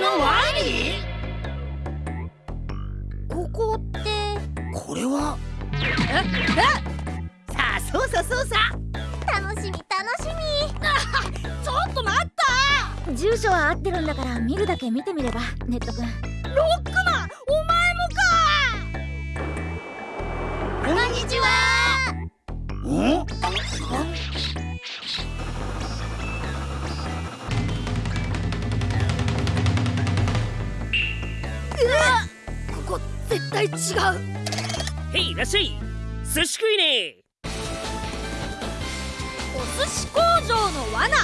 のワニここって？これは？さあそうさそうさ。楽しみ楽しみ。ちょっと待った。住所は合ってるんだから見るだけ見てみればネット君。ロックマンお前もか。こんにちは。ん絶対違う。へいいらっしゃい。寿司食いね。お寿司工場の罠。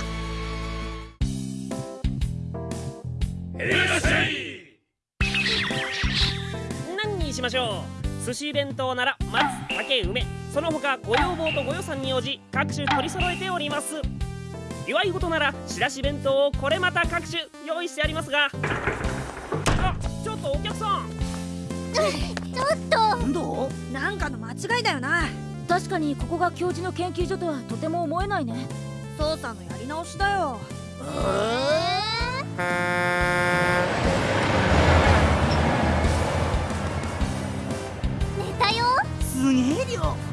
何にしましょう。寿司弁当なら松竹梅。その他ご要望とご予算に応じ各種取り揃えております。祝い事なら仕出し弁当をこれまた各種用意してありますが。あちょっとお客さんちょっと。なんだなんかの間違いだよな。確かにここが教授の研究所とはとても思えないね。操作のやり直しだよ。寝たよ。すげえ量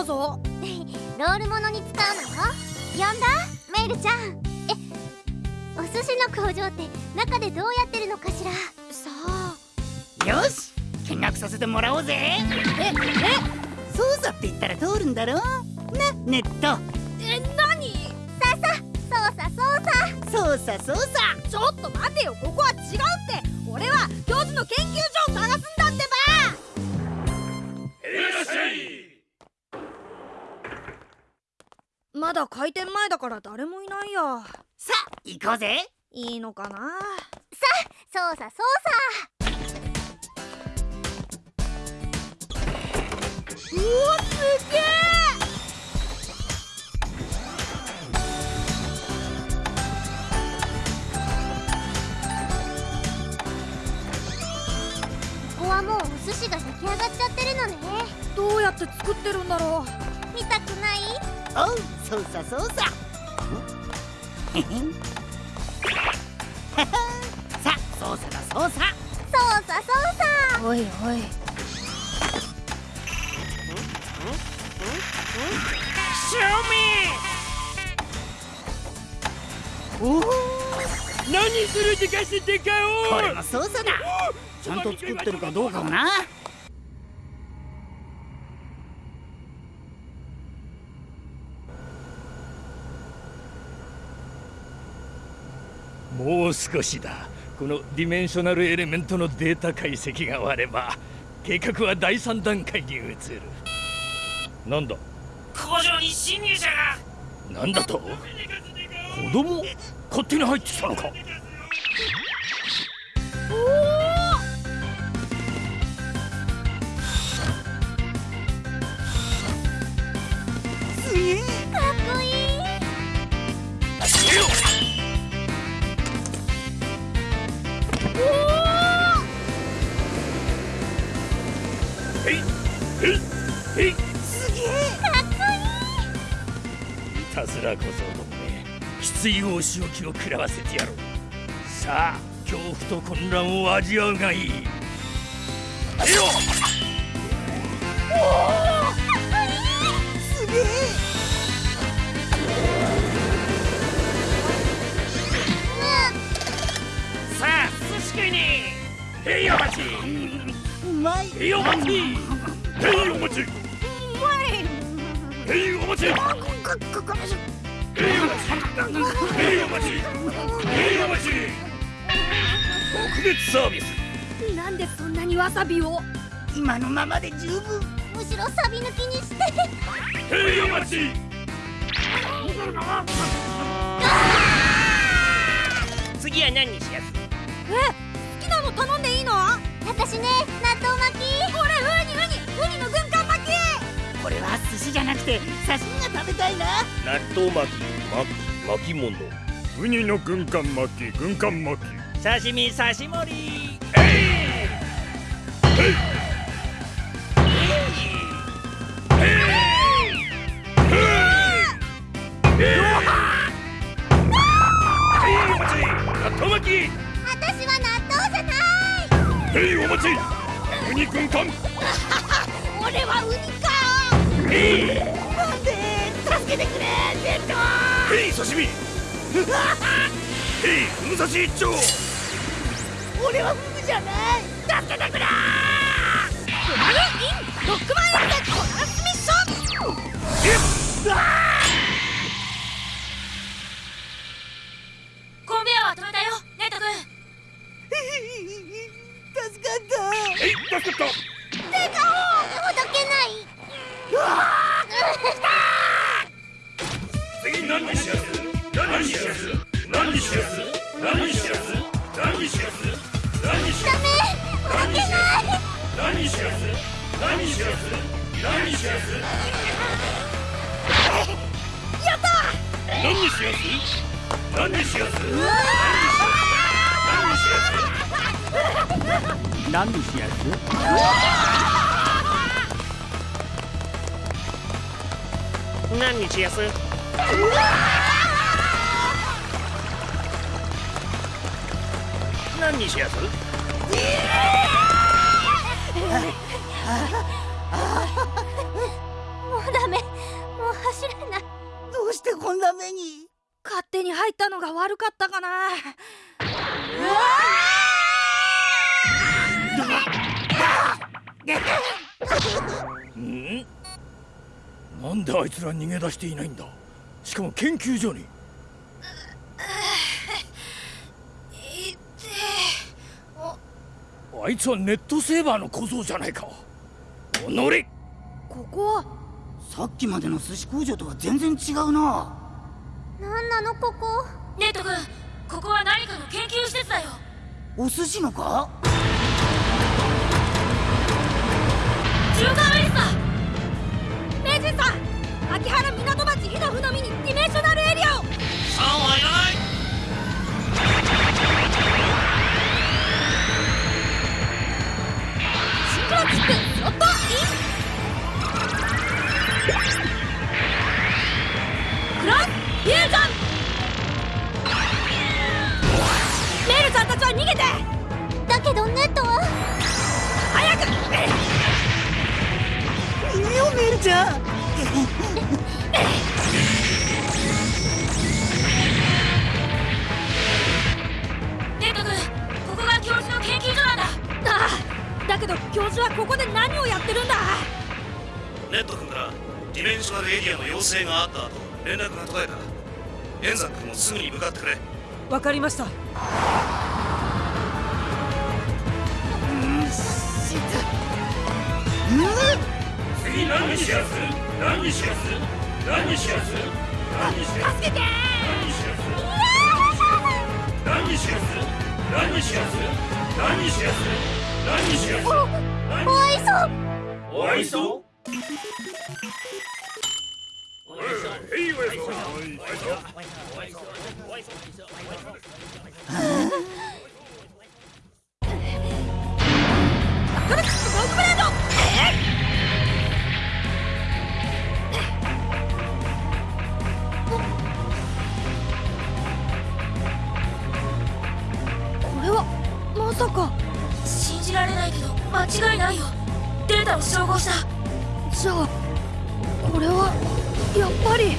ったぞ。ロールものに使うのよ。呼んだ？メイルちゃん。えお寿司の工場って中でどうやってるのかしら？さあよし。見学させてもらおうぜ。ええ操作って言ったら通るんだろなネット。え何？ささ操作操作。操作操作。ちょっと待てよ。ここは違うって俺は教授の研究所を探すまだ開店前だから誰もいないや。さあ行こうぜ。いいのかな？操作操うわすげえ！作ここはもうお寿司が出来上がっちゃってるのね。どうやって作ってるんだろ見たくない？おう操作操作へへんははさあ操作だ操作操作操作うおいおい。シュおお何するでかしてかこれも操作だ。ちゃんと作ってるかどうかもなもう少しだ。このディメンショナルエレメントのデータ解析が終われば計画は第3段階に移る。なんだ？工場に侵入者が。なんだと？子供？勝手に入ってきたのか。すいたずら小僧どもめきついお仕置きを食らわせてやろうさあ恐怖と混乱を味わうがいいよすげえさあ寿司食いにへいお待ちへいお待ちへいお待ちへいお待ちへいお待ちへいお待ちへいお待ち特別サービス。なんでそんなにわさびを？今のままで十分。むしろサビ抜きにして。へいお待ち次は何にしやす好きなの頼んでいいの？私ね納豆巻きじゃなくて刺身が食べたいな。納豆巻き巻き巻物。ウニの軍艦巻き軍艦巻き。刺身刺し盛り。ウニ軍艦俺はウニなんで助けてくれレッドヘイ刺身ヘイ武蔵一丁俺はフグじゃない助けてくれフラグインロックマンエンでコラスミッションコンベヤは止めたよネット君助かったえい助かった。何にしやす？何しやす？何しやす？やった何しやす？何しやす？何しやす？何日やす？何しやす？うダメ。もう走れない。どうしてこんな目に？勝手に入ったのが悪かったかな。ん？なんであいつら逃げ出していないんだ？しかも研究所にあいつはネットセーバーの小僧じゃないか。おのれ。ここは。さっきまでの寿司工場とは全然違うな。なんなのここ？ネット君ここは何かの研究施設だよ。お寿司のか？ジューカーウェイスだ名人さん秋葉原港町ヒノフのみにディメンショナルエリアを。シン教授の研究所なんだ。ああだけど教授はここで何をやってるんだ。ネット君からディメンショナルエリアの要請があった後連絡が途絶えた。円山君もすぐに向かってくれ。わかりました。次何にしやす何にしやす何にしやす何にしやす助けて何にしやす何にしやす何にしやす何にしやす何にしやすおいそうお会いそうへいお会いそうじゃあこれはやっぱり